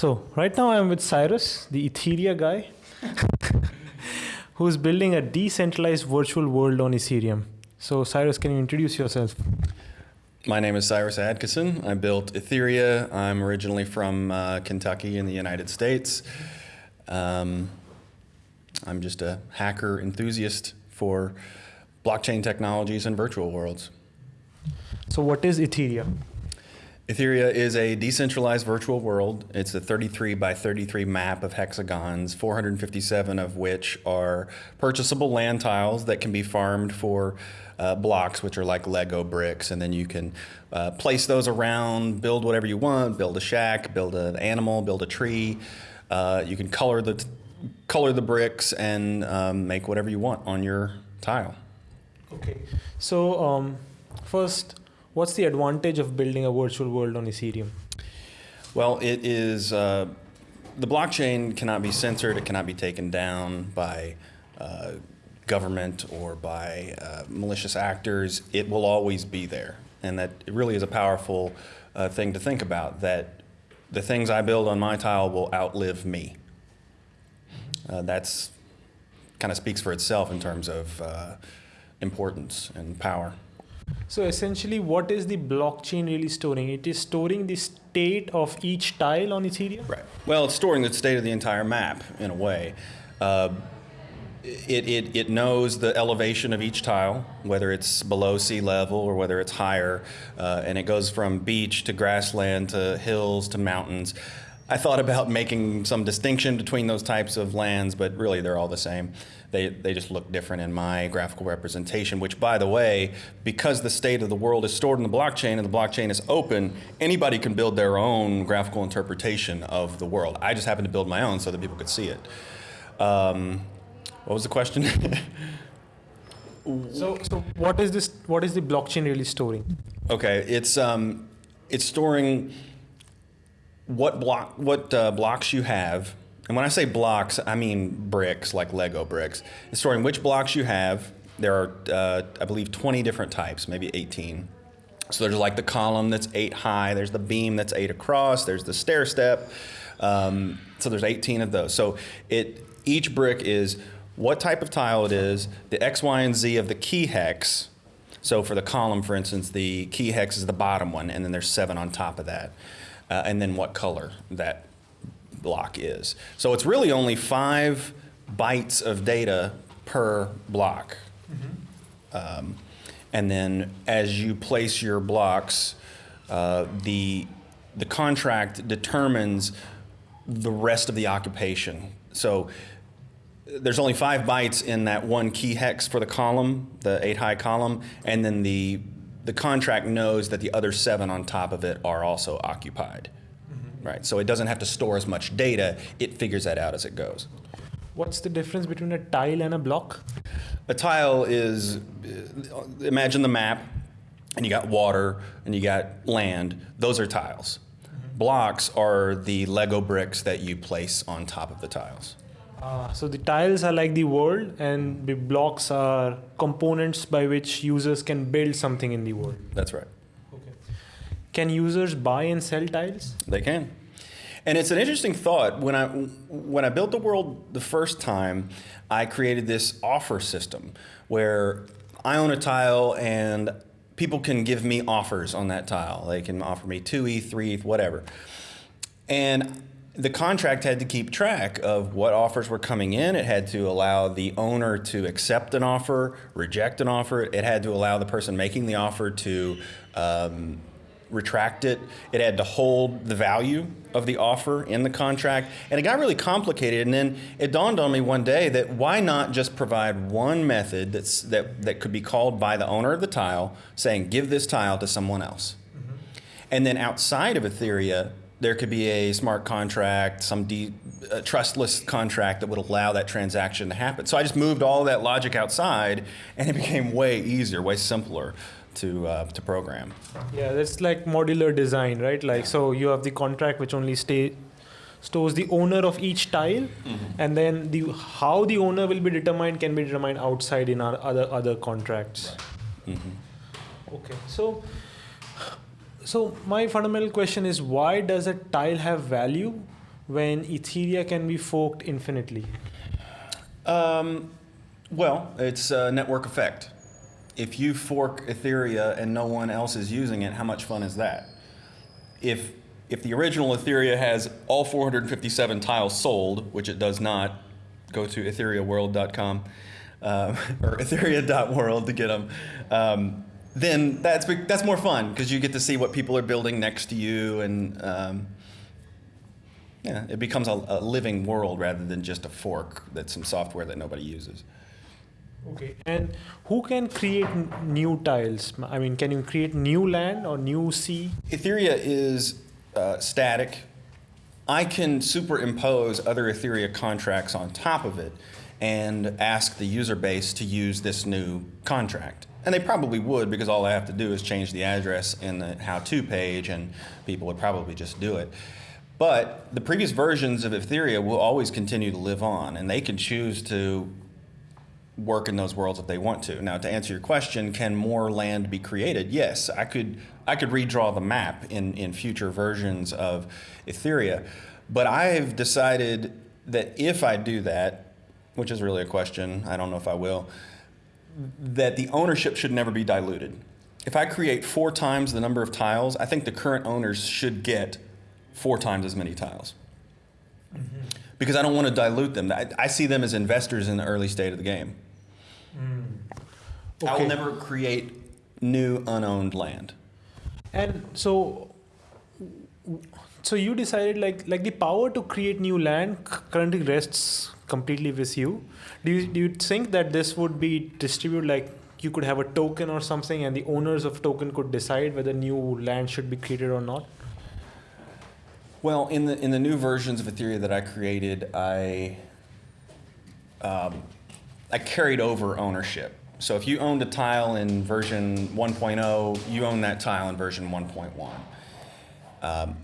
So right now I'm with Cyrus, the Etheria guy, who's building a decentralized virtual world on Ethereum. So Cyrus, can you introduce yourself? My name is Cyrus Adkisson. I built Etheria. I'm originally from uh, Kentucky in the United States. Um, I'm just a hacker enthusiast for blockchain technologies and virtual worlds. So what is Etheria? Etheria is a decentralized virtual world. It's a 33 by 33 map of hexagons, 457 of which are purchasable land tiles that can be farmed for uh, blocks, which are like Lego bricks, and then you can uh, place those around, build whatever you want, build a shack, build an animal, build a tree. Uh, you can color the color the bricks and um, make whatever you want on your tile. Okay. So um, first, What's the advantage of building a virtual world on Ethereum? Well, it is uh, the blockchain cannot be censored. It cannot be taken down by uh, government or by uh, malicious actors. It will always be there, and that really is a powerful uh, thing to think about. That the things I build on my tile will outlive me. Uh, that's kind of speaks for itself in terms of uh, importance and power. So essentially, what is the blockchain really storing? It is storing the state of each tile on Ethereum? Right. Well, it's storing the state of the entire map in a way. Uh, it, it, it knows the elevation of each tile, whether it's below sea level or whether it's higher, uh, and it goes from beach to grassland to hills to mountains. I thought about making some distinction between those types of lands, but really they're all the same. They, they just look different in my graphical representation, which by the way, because the state of the world is stored in the blockchain and the blockchain is open, anybody can build their own graphical interpretation of the world. I just happened to build my own so that people could see it. Um, what was the question? so, so what is this? What is the blockchain really storing? Okay, it's um, it's storing what block what uh, blocks you have and when I say blocks, I mean bricks, like Lego bricks. It's storing which blocks you have. There are, uh, I believe, 20 different types, maybe 18. So there's like the column that's eight high, there's the beam that's eight across, there's the stair step. Um, so there's 18 of those. So it each brick is what type of tile it is, the X, Y, and Z of the key hex. So for the column, for instance, the key hex is the bottom one, and then there's seven on top of that. Uh, and then what color that block is. So it's really only five bytes of data per block. Mm -hmm. um, and then as you place your blocks, uh, the, the contract determines the rest of the occupation. So there's only five bytes in that one key hex for the column, the eight high column, and then the, the contract knows that the other seven on top of it are also occupied right? So it doesn't have to store as much data. It figures that out as it goes. What's the difference between a tile and a block? A tile is, imagine the map, and you got water, and you got land. Those are tiles. Mm -hmm. Blocks are the Lego bricks that you place on top of the tiles. Uh, so the tiles are like the world, and the blocks are components by which users can build something in the world. That's right. Okay. Can users buy and sell tiles? They can. And it's an interesting thought. When I, when I built the world the first time, I created this offer system where I own a tile and people can give me offers on that tile. They can offer me 2 ETH, 3 ETH, whatever. And the contract had to keep track of what offers were coming in. It had to allow the owner to accept an offer, reject an offer. It had to allow the person making the offer to um, retract it. It had to hold the value of the offer in the contract. And it got really complicated. And then it dawned on me one day that why not just provide one method that's, that, that could be called by the owner of the tile saying, give this tile to someone else. Mm -hmm. And then outside of Etheria, there could be a smart contract, some trustless contract that would allow that transaction to happen. So I just moved all that logic outside and it became way easier, way simpler to uh, to program. Yeah, that's like modular design, right? Like so you have the contract which only stay stores the owner of each tile mm -hmm. and then the how the owner will be determined can be determined outside in our other other contracts. Right. Mm -hmm. Okay. So so my fundamental question is why does a tile have value when Etheria can be forked infinitely? Um, well, it's a network effect. If you fork Etheria and no one else is using it, how much fun is that? If if the original Etheria has all 457 tiles sold, which it does not, go to ethereaworld.com uh, or etheria.world to get them. Um, then that's that's more fun because you get to see what people are building next to you, and um, yeah, it becomes a, a living world rather than just a fork that's some software that nobody uses. Okay. And who can create n- new tiles? I mean, can you create new land or new sea? Etheria is uh, static. I can superimpose other Etheria contracts on top of it and ask the user base to use this new contract. And they probably would because all I have to do is change the address in the how-to page and people would probably just do it. But the previous versions of Etheria will always continue to live on and they can choose to work in those worlds if they want to. Now, to answer your question, can more land be created? Yes, I could. I could redraw the map in in future versions of Etheria, but I've decided that if I do that, which is really a question, I don't know if I will, that the ownership should never be diluted. If I create four times the number of tiles, I think the current owners should get four times as many tiles. Mm-hmm. Because I don't want to dilute them. I, I see them as investors in the early state of the game. Mm. Okay. I will never create new unowned land. And so, so you decided like like the power to create new land currently rests completely with you. Do you do you think that this would be distributed like you could have a token or something, and the owners of token could decide whether new land should be created or not? Well, in the in the new versions of Etheria that I created, I um, I carried over ownership. So if you owned a tile in version 1.0, you own that tile in version 1.1. Um,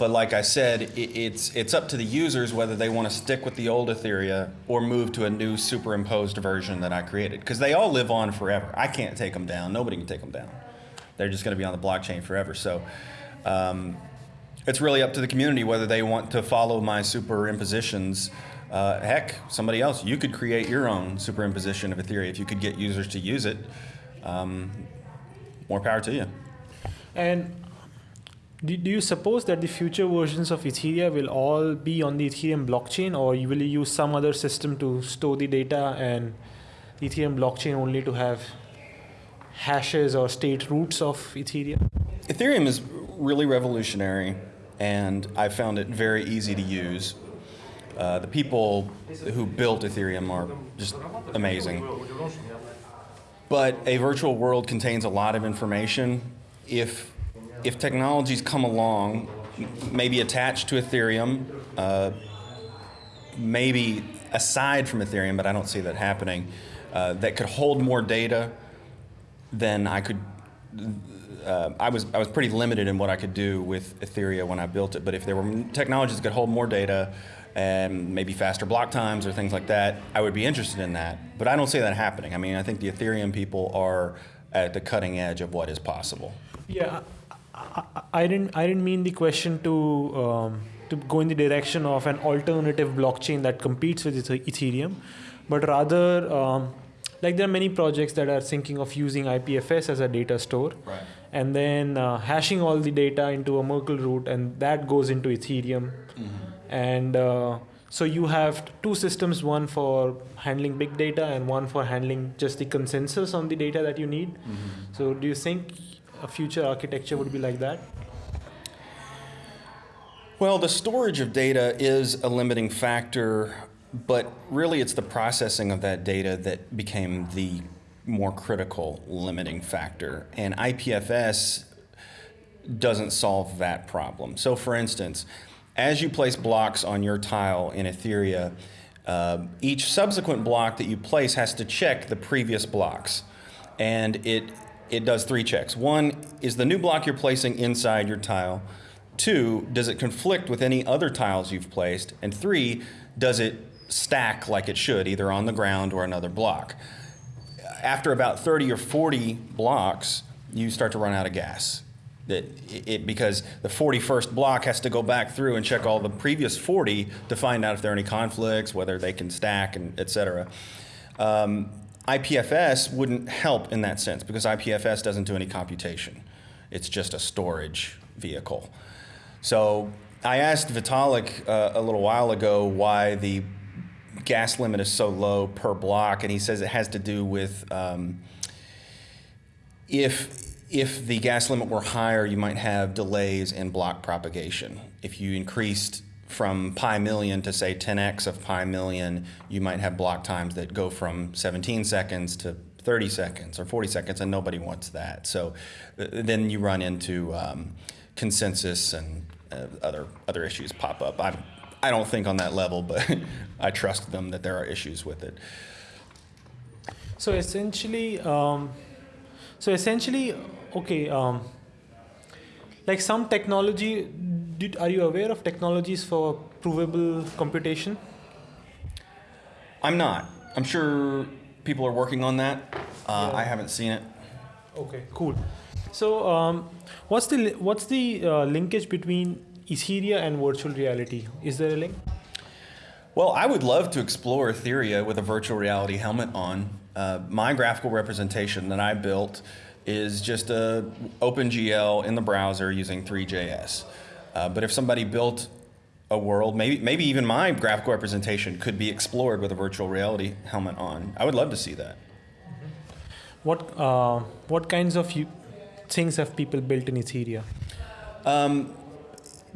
but like I said, it, it's it's up to the users whether they want to stick with the old Etheria or move to a new superimposed version that I created. Because they all live on forever. I can't take them down. Nobody can take them down. They're just going to be on the blockchain forever. So um, it's really up to the community whether they want to follow my superimpositions uh, heck, somebody else, you could create your own superimposition of Etheria if you could get users to use it. Um, more power to you. And do, do you suppose that the future versions of Etheria will all be on the Ethereum blockchain, or you will use some other system to store the data and Etheria blockchain only to have hashes or state roots of Ethereum? Ethereum is really revolutionary, and I found it very easy to use. Uh, the people who built Ethereum are just amazing. But a virtual world contains a lot of information. If, if technologies come along, maybe attached to Ethereum, uh, maybe aside from Ethereum, but I don't see that happening, uh, that could hold more data, than I could. Uh, I was I was pretty limited in what I could do with Ethereum when I built it. But if there were technologies that could hold more data, and maybe faster block times or things like that, I would be interested in that. But I don't see that happening. I mean, I think the Ethereum people are at the cutting edge of what is possible. Yeah, I, I didn't. I didn't mean the question to um, to go in the direction of an alternative blockchain that competes with Ethereum, but rather. Um, like there are many projects that are thinking of using IPFS as a data store, right. and then uh, hashing all the data into a Merkle root, and that goes into Ethereum. Mm-hmm and uh, so you have two systems one for handling big data and one for handling just the consensus on the data that you need mm-hmm. so do you think a future architecture would be like that? Well the storage of data is a limiting factor but really it's the processing of that data that became the more critical limiting factor. And ipfs doesn't solve that problem. So for instance as you place blocks on your tile in Etheria, uh, each subsequent block that you place has to check the previous blocks. And it, it does three checks. One, is the new block you're placing inside your tile? Two, does it conflict with any other tiles you've placed? And three, does it stack like it should, either on the ground or another block? After about 30 or 40 blocks, you start to run out of gas it, it because the 41st block has to go back through and check all the previous 40 to find out if there are any conflicts, whether they can stack, and et cetera. Um, IPFS wouldn't help in that sense because IPFS doesn't do any computation. It's just a storage vehicle. So I asked Vitalik uh, a little while ago why the gas limit is so low per block, and he says it has to do with um, if if the gas limit were higher, you might have delays in block propagation. If you increased from pi million to say 10x of pi million, you might have block times that go from 17 seconds to 30 seconds or 40 seconds, and nobody wants that. So uh, then you run into um, consensus and uh, other other issues pop up. I I don't think on that level, but I trust them that there are issues with it. So essentially, um, so essentially, okay, um, like some technology. Did, are you aware of technologies for provable computation? I'm not. I'm sure people are working on that. Uh, I haven't seen it. Okay, cool. So, um, what's the what's the uh, linkage between Etheria and virtual reality? Is there a link? Well, I would love to explore Etheria with a virtual reality helmet on. Uh, my graphical representation that I built is just a OpenGL in the browser using Three.js. Uh, but if somebody built a world, maybe maybe even my graphical representation could be explored with a virtual reality helmet on. I would love to see that. What uh, what kinds of you, things have people built in Etheria? Um,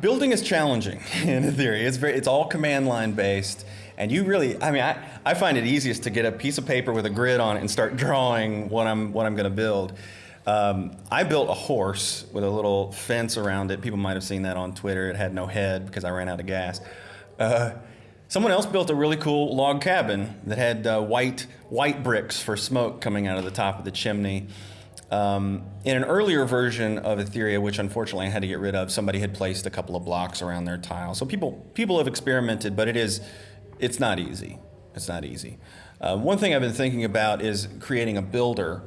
building is challenging in Etheria. It's very, it's all command line based, and you really, I mean, I, I find it easiest to get a piece of paper with a grid on it and start drawing what I'm what I'm going to build. Um, I built a horse with a little fence around it. People might have seen that on Twitter. It had no head because I ran out of gas. Uh, someone else built a really cool log cabin that had uh, white white bricks for smoke coming out of the top of the chimney. Um, in an earlier version of Etheria, which unfortunately I had to get rid of, somebody had placed a couple of blocks around their tile. So people people have experimented, but it is it's not easy. It's not easy. Uh, one thing I've been thinking about is creating a builder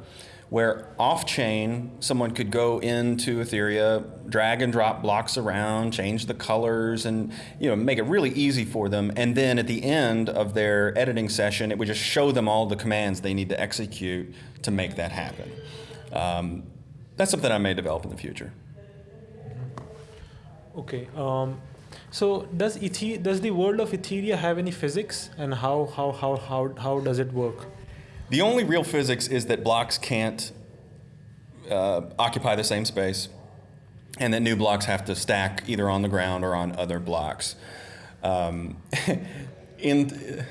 where off-chain someone could go into Etheria, drag and drop blocks around, change the colors, and you know make it really easy for them. And then at the end of their editing session, it would just show them all the commands they need to execute to make that happen. Um, that's something I may develop in the future. Okay. Um, so does Ethe- does the world of Etheria have any physics, and how how how how how does it work? The only real physics is that blocks can't uh, occupy the same space, and that new blocks have to stack either on the ground or on other blocks. Um, in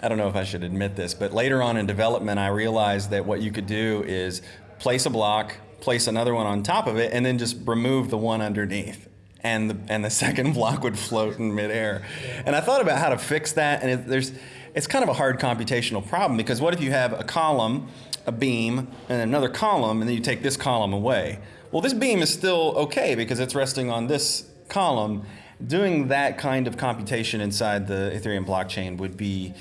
I don't know if I should admit this, but later on in development, I realized that what you could do is place a block, place another one on top of it, and then just remove the one underneath. And the, and the second block would float in midair. And I thought about how to fix that, and it, there's, it's kind of a hard computational problem because what if you have a column, a beam, and another column, and then you take this column away? Well, this beam is still okay because it's resting on this column. Doing that kind of computation inside the Ethereum blockchain would be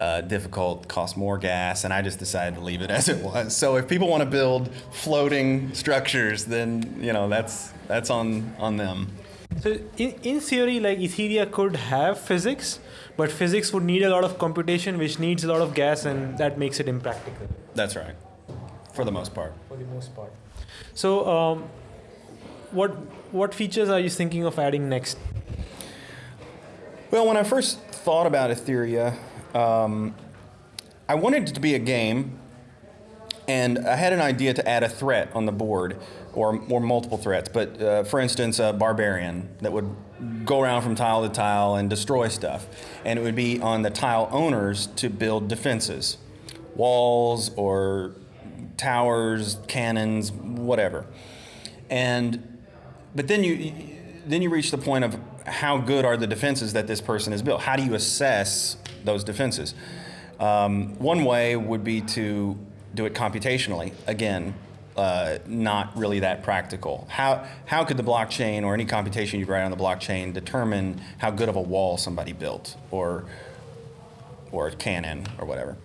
uh, difficult, cost more gas, and I just decided to leave it as it was. So if people want to build floating structures, then you know that's that's on on them. So in, in theory, like Etheria could have physics, but physics would need a lot of computation, which needs a lot of gas, and that makes it impractical That's right, for the most part. for the most part. So, um, what what features are you thinking of adding next? Well, when I first thought about Etheria, um, I wanted it to be a game, and I had an idea to add a threat on the board, or, or multiple threats. But uh, for instance, a barbarian that would go around from tile to tile and destroy stuff, and it would be on the tile owners to build defenses, walls or towers, cannons, whatever. And but then you then you reach the point of how good are the defenses that this person has built? How do you assess those defenses? Um, one way would be to do it computationally. Again, uh, not really that practical. How how could the blockchain or any computation you write on the blockchain determine how good of a wall somebody built or or a cannon or whatever?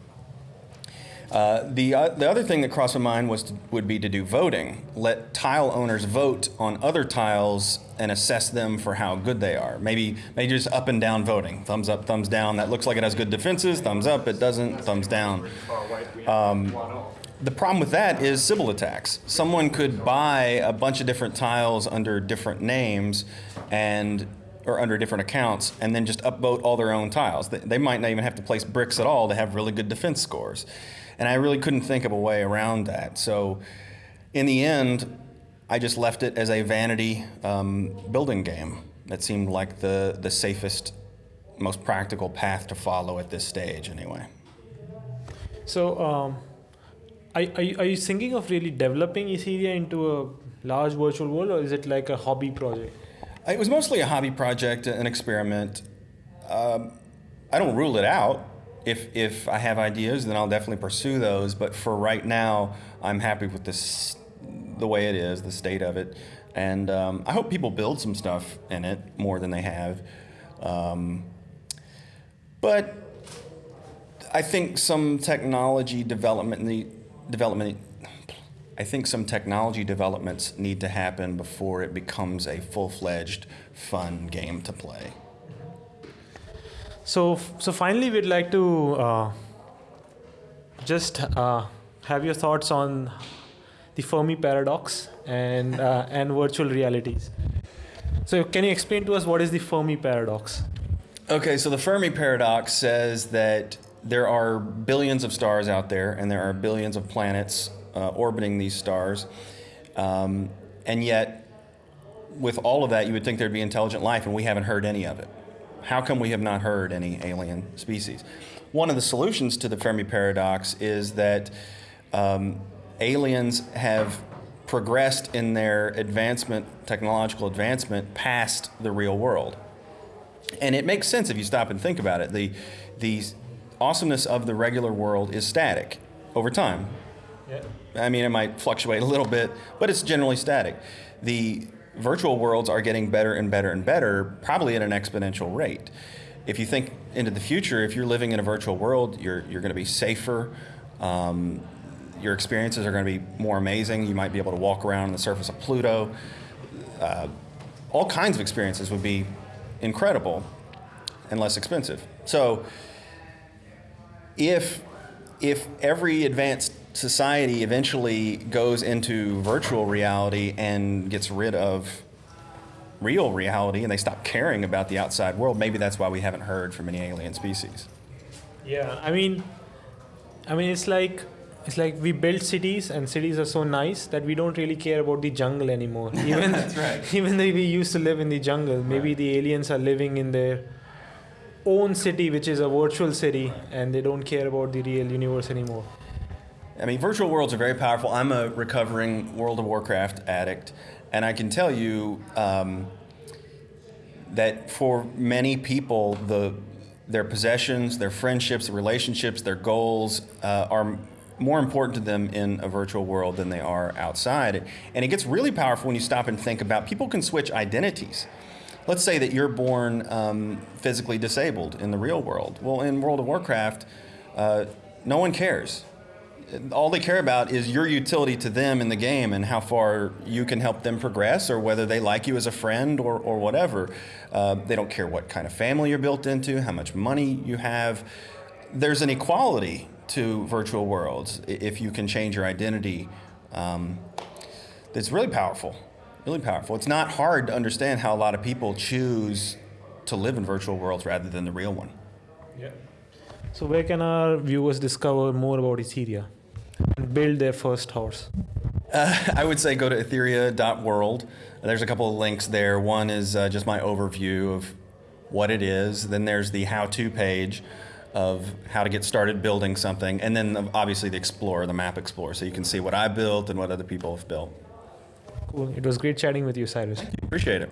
Uh, the, uh, the other thing that crossed my mind was to, would be to do voting. Let tile owners vote on other tiles and assess them for how good they are. Maybe maybe just up and down voting. Thumbs up, thumbs down. That looks like it has good defenses. Thumbs up. It doesn't. Thumbs down. Um, the problem with that is Sybil attacks. Someone could buy a bunch of different tiles under different names and or under different accounts and then just upvote all their own tiles. They, they might not even have to place bricks at all to have really good defense scores. And I really couldn't think of a way around that. So in the end, I just left it as a vanity um, building game. That seemed like the, the safest, most practical path to follow at this stage, anyway. So, um, are, are, you, are you thinking of really developing Etheria into a large virtual world, or is it like a hobby project? It was mostly a hobby project, an experiment. Um, I don't rule it out. If, if I have ideas, then I'll definitely pursue those. But for right now, I'm happy with this, the way it is, the state of it. And um, I hope people build some stuff in it more than they have. Um, but I think some technology development, in the development, I think some technology developments need to happen before it becomes a full-fledged, fun game to play. So, so finally, we'd like to uh, just uh, have your thoughts on the Fermi paradox and uh, and virtual realities. So, can you explain to us what is the Fermi paradox? Okay, so the Fermi paradox says that there are billions of stars out there, and there are billions of planets uh, orbiting these stars, um, and yet, with all of that, you would think there'd be intelligent life, and we haven't heard any of it. How come we have not heard any alien species? One of the solutions to the Fermi paradox is that um, aliens have progressed in their advancement, technological advancement, past the real world. And it makes sense if you stop and think about it. The, the awesomeness of the regular world is static over time. Yeah. I mean, it might fluctuate a little bit, but it's generally static. The virtual worlds are getting better and better and better, probably at an exponential rate. If you think into the future, if you're living in a virtual world, you're, you're going to be safer. Um, your experiences are going to be more amazing. You might be able to walk around on the surface of Pluto. Uh, all kinds of experiences would be incredible and less expensive. So, if if every advanced society eventually goes into virtual reality and gets rid of real reality and they stop caring about the outside world, maybe that's why we haven't heard from any alien species. Yeah, I mean, I mean, it's like it's like we build cities, and cities are so nice that we don't really care about the jungle anymore. Even That's right. even though we used to live in the jungle, maybe Right. the aliens are living in their own city, which is a virtual city, and they don't care about the real universe anymore. I mean, virtual worlds are very powerful. I'm a recovering World of Warcraft addict, and I can tell you um, that for many people, the their possessions, their friendships, their relationships, their goals uh, are more important to them in a virtual world than they are outside. And it gets really powerful when you stop and think about people can switch identities. Let's say that you're born um, physically disabled in the real world. Well, in World of Warcraft, uh, no one cares all they care about is your utility to them in the game and how far you can help them progress or whether they like you as a friend or, or whatever. Uh, they don't care what kind of family you're built into, how much money you have. There's an equality to virtual worlds if you can change your identity. Um, that's really powerful, really powerful. It's not hard to understand how a lot of people choose to live in virtual worlds rather than the real one. Yeah. So where can our viewers discover more about Etheria and build their first house? Uh, I would say go to etheria.world. There's a couple of links there. One is uh, just my overview of what it is. Then there's the how to page of how to get started building something. And then obviously the Explorer, the map Explorer. So you can see what I built and what other people have built. Cool. It was great chatting with you, Cyrus. Appreciate it.